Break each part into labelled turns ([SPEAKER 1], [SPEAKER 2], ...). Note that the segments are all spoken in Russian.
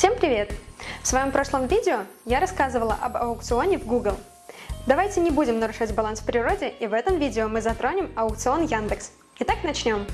[SPEAKER 1] Всем привет! В своем прошлом видео я рассказывала об аукционе в Google. Давайте не будем нарушать баланс в природе и в этом видео мы затронем аукцион Яндекс. Итак, начнем.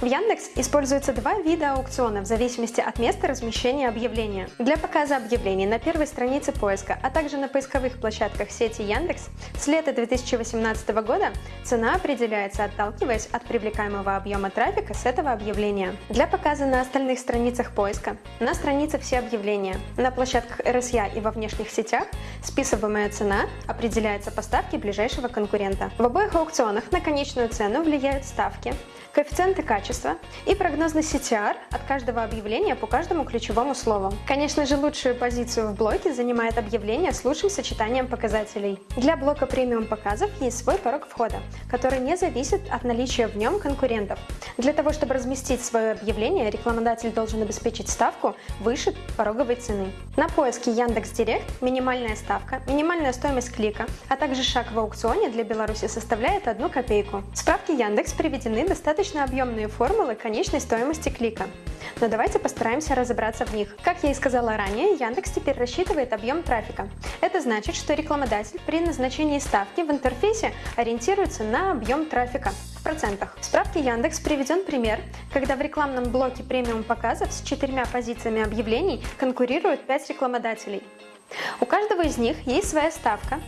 [SPEAKER 1] В Яндекс используются два вида аукциона в зависимости от места размещения объявления. Для показа объявлений на первой странице поиска, а также на поисковых площадках сети Яндекс с лета 2018 года цена определяется, отталкиваясь от привлекаемого объема трафика с этого объявления. Для показа на остальных страницах поиска, на странице «Все объявления», на площадках RSA и во внешних сетях списываемая цена определяется по ставке ближайшего конкурента. В обоих аукционах на конечную цену влияют ставки, коэффициенты качества и прогнозный CTR от каждого объявления по каждому ключевому слову. Конечно же, лучшую позицию в блоке занимает объявление с лучшим сочетанием показателей. Для блока премиум показов есть свой порог входа, который не зависит от наличия в нем конкурентов. Для того, чтобы разместить свое объявление, рекламодатель должен обеспечить ставку выше пороговой цены. На поиске Яндекс.Директ минимальная ставка, минимальная стоимость клика, а также шаг в аукционе для Беларуси составляет 1 копейку. Справки Яндекс приведены достаточно объемные формулы конечной стоимости клика. Но давайте постараемся разобраться в них. Как я и сказала ранее, Яндекс теперь рассчитывает объем трафика. Это значит, что рекламодатель при назначении ставки в интерфейсе ориентируется на объем трафика в процентах. В справке Яндекс приведен пример, когда в рекламном блоке премиум показов с четырьмя позициями объявлений конкурируют 5 рекламодателей. У каждого из них есть своя ставка,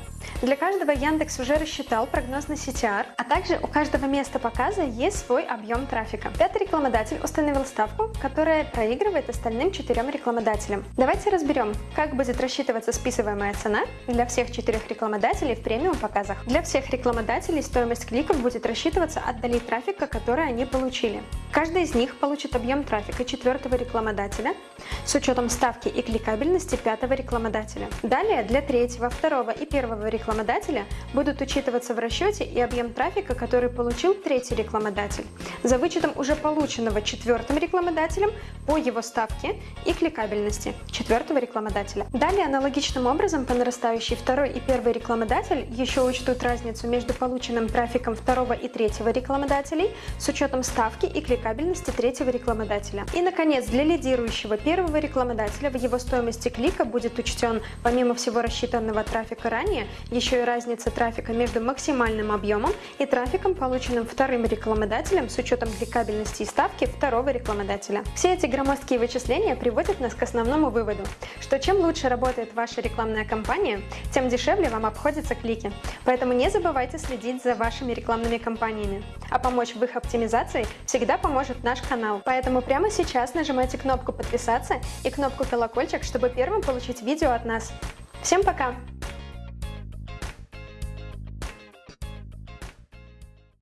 [SPEAKER 1] для каждого Яндекс уже рассчитал прогнозный CTR, а также у каждого места показа есть свой объем трафика. Пятый рекламодатель установил ставку, которая проигрывает остальным четырем рекламодателям. Давайте разберем, как будет рассчитываться списываемая цена для всех четырех рекламодателей в премиум показах. Для всех рекламодателей стоимость кликов будет рассчитываться от долей трафика, который они получили. Каждый из них получит объем трафика четвертого рекламодателя с учетом ставки и кликабельности пятого рекламодателя. Далее для третьего, второго и первого рекламодателя будут учитываться в расчете и объем трафика, который получил третий рекламодатель, за вычетом уже полученного четвертым рекламодателем по его ставке и кликабельности четвертого рекламодателя. Далее аналогичным образом по нарастающей второй и первый рекламодатель еще учтут разницу между полученным трафиком второго и третьего рекламодателей с учетом ставки и кликабельности кабельности третьего рекламодателя. И, наконец, для лидирующего первого рекламодателя в его стоимости клика будет учтен, помимо всего рассчитанного трафика ранее, еще и разница трафика между максимальным объемом и трафиком, полученным вторым рекламодателем с учетом кликабельности и ставки второго рекламодателя. Все эти громоздкие вычисления приводят нас к основному выводу, что чем лучше работает ваша рекламная кампания, тем дешевле вам обходятся клики. Поэтому не забывайте следить за вашими рекламными кампаниями. А помочь в их оптимизации всегда поможет наш канал. Поэтому прямо сейчас нажимайте кнопку подписаться и кнопку колокольчик, чтобы первым получить видео от нас. Всем пока!